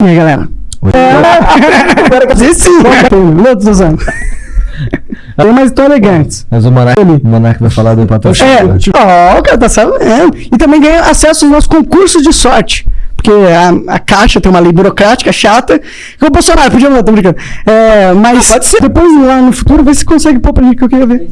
E aí, galera? Agora que você sim. Outros usando. Tem mais tão elegantes. Mas o Monark, o Monark vai falar do patrocínio. É, tipo, ó, o cara tá sabendo. E também ganha acesso aos nossos concursos de sorte. Porque a, a Caixa tem uma lei burocrática chata. Que o Bolsonaro podia mudar, tô brincando. É, mas pode ser. depois lá no futuro, vê se consegue pôr pra gente que eu queria ver.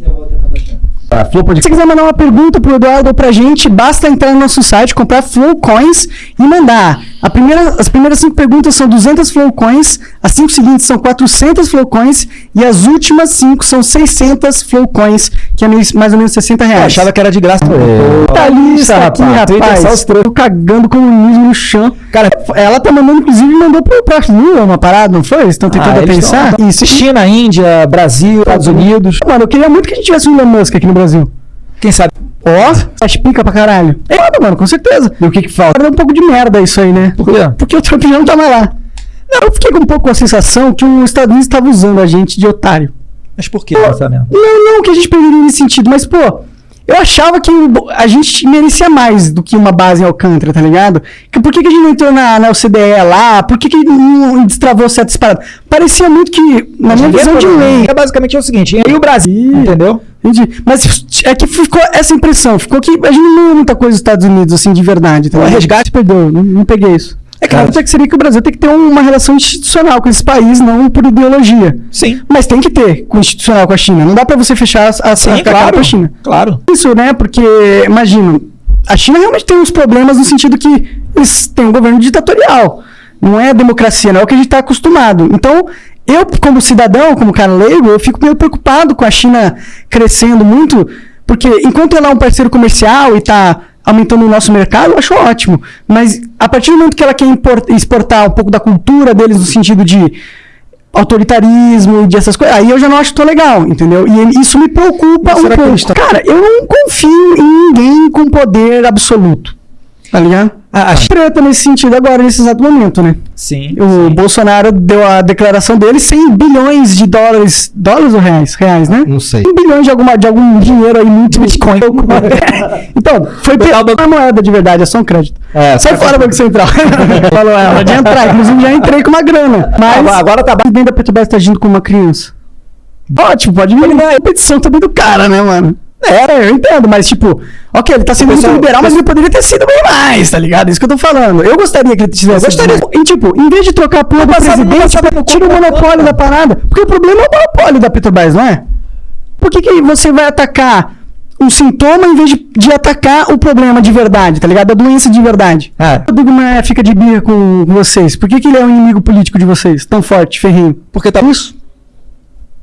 Flow Se você quiser mandar uma pergunta pro Eduardo ou pra gente, basta entrar no nosso site, comprar Flow Coins e mandar. A primeira, as primeiras cinco perguntas são 200 Flow Coins, as cinco seguintes são 400 Flow Coins e as últimas cinco são 600 Flow Coins, que é mais ou menos 60 Eu reais. achava que era de graça. É. Tá lista aqui, rapaz. trocos. Tô cagando comunismo no chão. Cara, ela tá mandando, inclusive, mandou pro, pra Lula uma parada, não foi? Estão tentando Ah, pensar. tão- Isso. China, Índia, Brasil, Estados Unidos. Mano, eu queria muito que a gente tivesse o Elon Musk aqui no Brasil. Quem sabe? Ó, faz pica pra caralho. É foda, mano, com certeza. E o que que falta? É um pouco de merda isso aí, né? Por quê? Porque o Trump já não tá mais lá. Não, eu fiquei com um pouco com a sensação que os Estados Unidos estavam usando a gente de otário. Mas por que pensamento? Não, não que a gente perderia nesse sentido, mas, pô, eu achava que a gente merecia mais do que uma base em Alcântara, tá ligado? Que, por que, que a gente não entrou na, na OCDE lá? Por que, que não destravou certas paradas? Parecia muito que, na minha visão de falou, lei. É basicamente é o seguinte, e o Brasil, entendeu? Entendi. Mas é que ficou essa impressão, ficou que a gente não leu muita coisa dos Estados Unidos, assim, de verdade. Tá O resgate- perdeu, não, não peguei isso. É claro que seria que o Brasil tem que ter uma relação institucional com esse país, não por ideologia. Sim. Mas tem que ter com institucional com a China. Não dá pra você fechar a, a, Sim, a cara claro. com a China. Claro. Isso, né? Porque, imagino, a China realmente tem uns problemas no sentido que eles têm um governo ditatorial. Não é democracia, não é o que a gente está acostumado. Então, eu, como cidadão, como cara leigo, eu fico meio preocupado com a China crescendo muito, porque enquanto ela é um parceiro comercial e está aumentando o nosso mercado, eu acho ótimo. Mas a partir do momento que ela quer exportar um pouco da cultura deles no sentido de autoritarismo e dessas coisas, aí eu já não acho tão legal, entendeu? E isso me preocupa Mas um pouco. Cara, eu não confio em ninguém com poder absoluto. Tá ligado? Ah, A treta nesse sentido agora, nesse exato momento, né? Sim. O Bolsonaro deu a declaração dele 100 bilhões de dólares. Dólares ou reais? Reais, né? Não sei. 100 bilhões de, alguma, de algum dinheiro aí muito Bitcoin. então, foi pela a moeda de verdade, é só um crédito. É, Sai fora, Banco Central. Falou ela, de entrar. Inclusive, já entrei com uma grana. Mas Agora- agora tá O presidente da Petrobras tá agindo com uma criança. Ótimo, pode vir a competição também do cara, né, mano? É, eu entendo, mas tipo, ok, ele tá sendo muito pessoal- liberal, mas ele poderia ter sido bem mais, tá ligado? Isso que eu tô falando. Eu gostaria que ele tivesse. gostaria. sido mais. E tipo, em vez de trocar a porra do presidente, no tira o monopólio da parada. Porque o problema é o monopólio da Petrobras, não é? Por que, que você vai atacar um sintoma em vez de, de atacar o problema de verdade, tá ligado? A doença de verdade. É. O Maia fica de birra com vocês. Por que, que ele é um inimigo político de vocês? Tão forte, ferrinho. Porque tá Isso.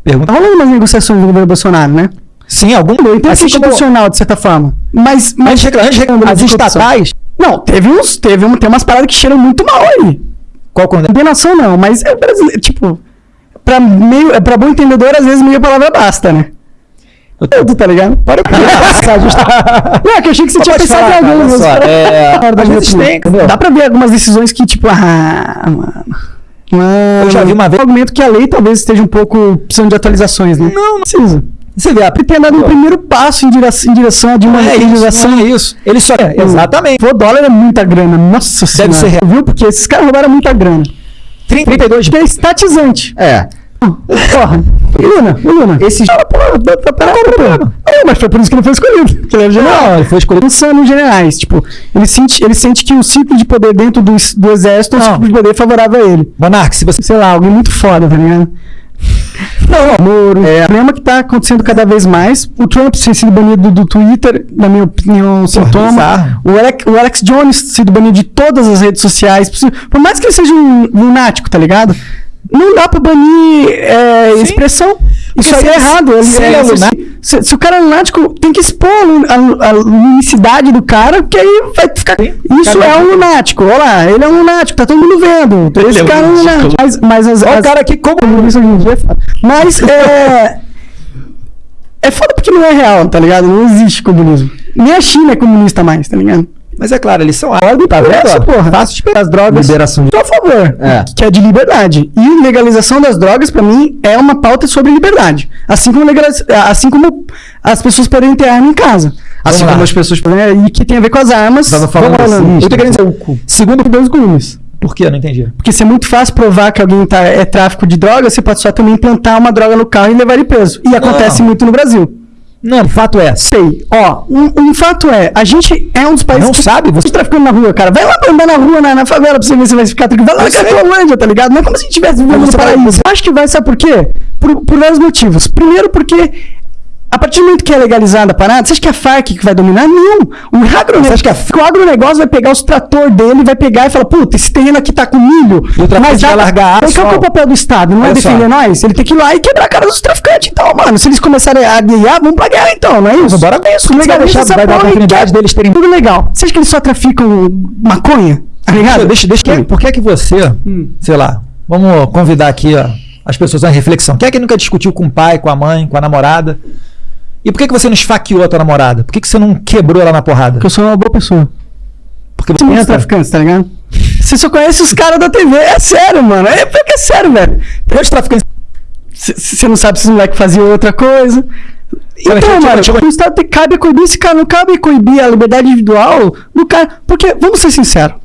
Pergunta. Tá rolando umas negociações no governo Bolsonaro, né? Sim, algum. Eu entendo Assim que é como- institucional, de certa forma. Mas, mas Antes reclamar, antes reclamar, as estatais. Não, teve uns. Teve um, tem umas paradas que cheiram muito mal aí. Qual quando Condenação não, mas é brasileiro. Tipo, pra, meio, pra bom entendedor, às vezes meia palavra basta, né? Tu tá ligado? Para Não, é que eu achei que você tinha pensado falar, em mas- só, é, às vezes tem? Dá pra ver algumas decisões que, tipo, ah, mano. Mano, Eu já vi uma vez- Um argumento que a lei talvez esteja um pouco precisando de atualizações, né? Não, não precisa. Você vê, a tem dado um primeiro passo em direção, em direção de uma é é isso. Ele só. É, exatamente. O dólar é muita grana. Nossa senhora. ser real. Viu? Porque esses caras roubaram muita grana. 32 Que é estatizante. É. Porra. Luna, Luna. Esse- Ah, porra, tá- problema. É, mas foi por isso que ele foi escolhido. Que ele era general. Não, ele foi escolhido. Pensando em generais. Tipo, ele sente, ele sente que o ciclo de poder dentro do, do exército é um ciclo de poder favorável a ele. Monark, se você. Sei lá, alguém muito foda, tá ligado? Não, Moro. É. O problema que tá acontecendo cada vez mais. O Trump ter sido banido do Twitter, na minha opinião, sintoma. bizarro. O Alex, o Alex Jones sido banido de todas as redes sociais. Por mais que ele seja um lunático, tá ligado? Não dá pra banir é, expressão. Isso Porque aí se é errado. Ele- se ele é lunático- se, se o cara é lunático, tem que expor a, a, lunicidade do cara, porque aí vai ficar. Isso é um lunático. Olha lá, ele é um lunático, tá todo mundo vendo. Esse é um cara é um lunático. Mas, mas as, Olha o as- cara aqui como. comunista hoje em dia é. Mas é. É foda porque não é real, tá ligado? Não existe comunismo. Nem a China é comunista mais, tá ligado? Mas é claro, eles são Ordem Tá vendo? porra. Fácil de pegar. As drogas. Liberação de- Tô a favor. É. Que é de liberdade. E legalização das drogas, pra mim, é uma pauta sobre liberdade. Assim como, legaliz... assim como as pessoas podem ter arma em casa. Assim Vamos como lá. as pessoas podem. E que tem a ver com as armas. Tava falando assim, eu tô querendo dizer, segundo dois gumes. Por quê? Eu não entendi. Porque se é muito fácil provar que alguém tá, é tráfico de droga, você pode só também implantar uma droga no carro e levar ele preso. E acontece muito no Brasil. Não, o fato é. Sei. Ó, um, um fato é, a gente é um dos países Não que sabe, você- tá traficando na rua, cara. Vai lá pra andar na rua, na, na favela, pra você ver se vai ficar tranquilo. Vai lá na. Cracolândia, tá ligado? Não é como se a gente estivesse vivendo no paraíso. Acho que vai, sabe por quê? Por, por vários motivos. Primeiro, porque a partir do momento que é legalizada a parada, você acha que a Farc que vai dominar? Não. O agronegócio, Você acha que a- o agronegócio vai pegar os trator dele, vai pegar e falar, puta, esse terreno aqui tá com milho. O traficante dá- vai largar Qual que é o papel do Estado? Não é só. defender nós? Ele tem que ir lá e quebrar a cara dos traficantes. Então, mano, se eles começarem a guiar, vamos pra guerra então, não é isso? Bora é isso. Você vai deixar- vai dar e oportunidade quer- deles terem- Tudo legal. Você acha que eles só traficam maconha? Tá ligado? Deixa, deixa, deixa, por que é que você, Hum. sei lá, vamos convidar aqui ó, as pessoas a reflexão. Quem é que nunca discutiu com o pai, com a mãe, com a namorada? E por que, que você não esfaqueou a tua namorada? Por que, que você não quebrou ela na porrada? Porque eu sou uma boa pessoa. Porque Você não é traficante, tá ligado? Você só conhece os caras da TV. É sério, mano. É porque é sério, velho. Quantos traficantes Você não sabe se os moleques faziam outra coisa. Então, eu- mano, o Estado tem, cabe coibir esse cara, não cabe coibir a liberdade individual do cara. Porque, vamos ser sinceros,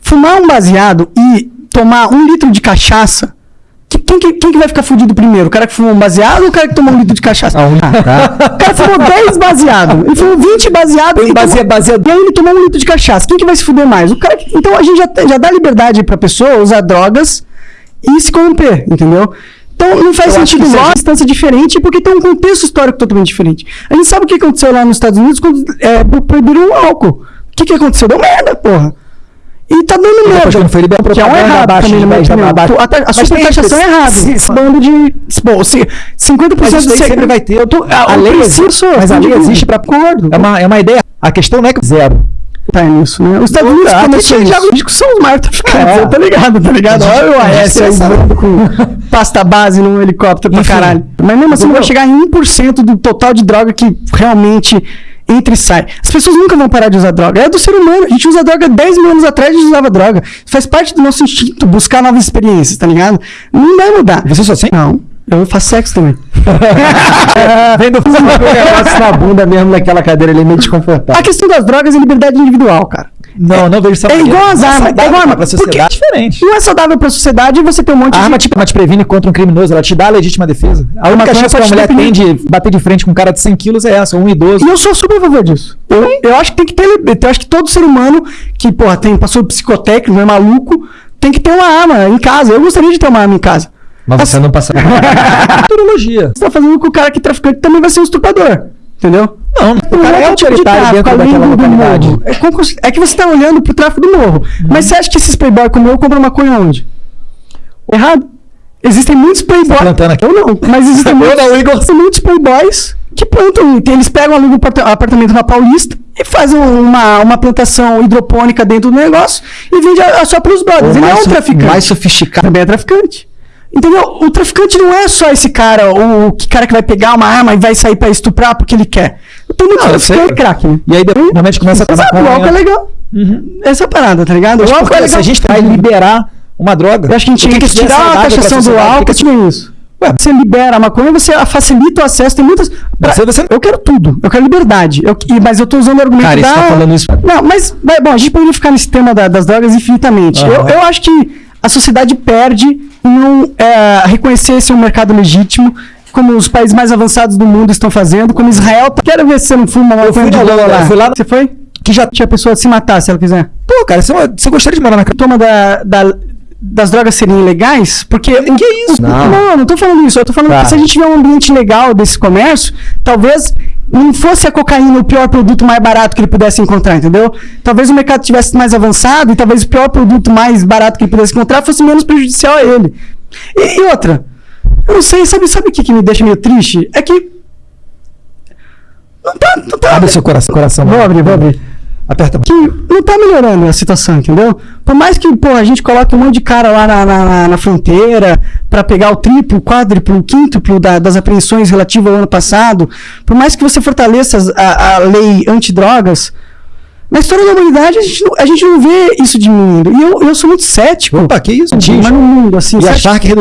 fumar um baseado e tomar um litro de cachaça, quem, que- quem que vai ficar fudido primeiro? O cara que fumou um baseado ou o cara que tomou um litro de cachaça? Ah, um- O cara fumou 10 baseado, ele fumou 20 baseado Tem e, basea- tomou- baseado- e aí ele tomou um litro de cachaça. Quem que vai se fuder mais? O cara que, então a gente já, já dá liberdade pra pessoa usar drogas e se corromper, entendeu? Então não faz Eu sentido seja- distância diferente, porque tem um contexto histórico totalmente diferente. A gente sabe o que aconteceu lá nos Estados Unidos quando é, pro- proibiram o álcool. O que, que aconteceu? Deu merda, porra. E tá dando merda. quando foi liberado, que é um errado abaixo também, de na minha 10 da opinião. abaixo. A, a Mas tem supertaxação é errada. Esse bando de... Bom, se 50% Mas isso daí sempre vai ter. Eu tô, A lei preciso, mas a lei existe pra- Concordo. É uma, é uma ideia. A questão não é que zero. Tá nisso, né? Os Estados Não, Unidos começou já os discos são os maiores traficantes, É. tá ligado, tá ligado? A Olha o a AS aí voando com pasta base num helicóptero pra Enfim. caralho. Mas mesmo assim não vai chegar em 1% do total de droga que realmente entra e sai. As pessoas nunca vão parar de usar droga. É do ser humano. A gente usa droga 10 mil anos atrás, a gente usava droga. Faz parte do nosso instinto buscar novas experiências, tá ligado? Não vai mudar. Você só sente. Não. Eu faço sexo também. Vem do negócio na bunda mesmo naquela cadeira ali meio A desconfortável. questão das drogas é liberdade individual, cara. Não, não vejo essa É igual as armas, saudável é igual arma. pra sociedade é diferente. Não é saudável pra sociedade você ter um monte A de arma ela te previne contra um criminoso, ela te dá a legítima defesa. A única chance que te mulher tem de bater de frente com um cara de 100 quilos é essa, um idoso. E eu sou super a favor disso. Eu, eu acho que tem que ter. Eu acho que todo ser humano que, porra, tem, passou psicotécnico, não é maluco, tem que ter uma arma em casa. Eu gostaria de ter uma arma em casa. Mas você não passa. Futurologia. Você tá fazendo com o cara que é traficante também vai ser um estuprador. Entendeu? Não, o cara é outro tipo de autoritário tráfico, dentro daquela localidade. É, é que você tá olhando pro tráfico do morro. Uhum. Mas você acha que esses playboy como eu compram maconha onde? Errado. Existem muitos playboys. plantando aqui. Eu não, mas existem muitos, não, Igor. muitos playboys que plantam. Eles pegam alugam um aparta- apartamento na Paulista e fazem uma, uma plantação hidropônica dentro do negócio e vende a- a só pros brothers. Ele é um traficante. mais sofisticado. Também é traficante. Entendeu? O traficante não é só esse cara, o, que cara que vai pegar uma arma e vai sair pra estuprar porque ele quer. Tem muito traficante sei. crack, né? E aí depois, normalmente começa a Exato, o álcool é legal. Essa é a parada, tá ligado? Mas o álcool é se legal. a gente vai liberar uma droga. Eu acho que a gente tinha que, é tirar a taxação do álcool, nem isso. Ué. Você libera a maconha, você facilita o acesso, tem muitas... Você- você- Eu quero tudo, eu quero liberdade. Eu, mas eu tô usando o argumento Cara, da... tá falando isso- Não, mas, bom, a gente poderia ficar nesse tema da- das drogas infinitamente. Aham. Eu, eu acho que a sociedade perde em não é, reconhecer esse um mercado legítimo, como os países mais avançados do mundo estão fazendo, como Israel... tá- Quero ver se você não fuma uma maconha de Holanda, lá. eu fui lá- Você foi? Que já. Tinha pessoa se matar se ela quiser. Pô, cara, você, gostaria de morar na toma da, da- das drogas serem ilegais, porque. o- que isso? o- Não. não, não tô falando isso. Eu tô falando Tá. que se a gente tiver um ambiente legal desse comércio, talvez não fosse a cocaína o pior produto mais barato que ele pudesse encontrar, entendeu? Talvez o mercado tivesse mais avançado e talvez o pior produto mais barato que ele pudesse encontrar fosse menos prejudicial a ele. E, e outra, eu não sei, sabe, sabe o que, que me deixa meio triste? É que. Não tá. Não tá Abre seu coração. coração Vou abrir, vou abrir Aperta que não tá melhorando a situação, entendeu? Por mais que, pô, a gente coloque um monte de cara lá na, na, na- fronteira pra pegar o triplo, quádruplo, quíntuplo da- das apreensões relativas ao ano passado, por mais que você fortaleça a, a lei antidrogas, na história da humanidade a gente não, a gente não vê isso diminuindo. E eu, eu sou muito cético. Opa, que isso? mas no mundo, assim, E você a acha- Shark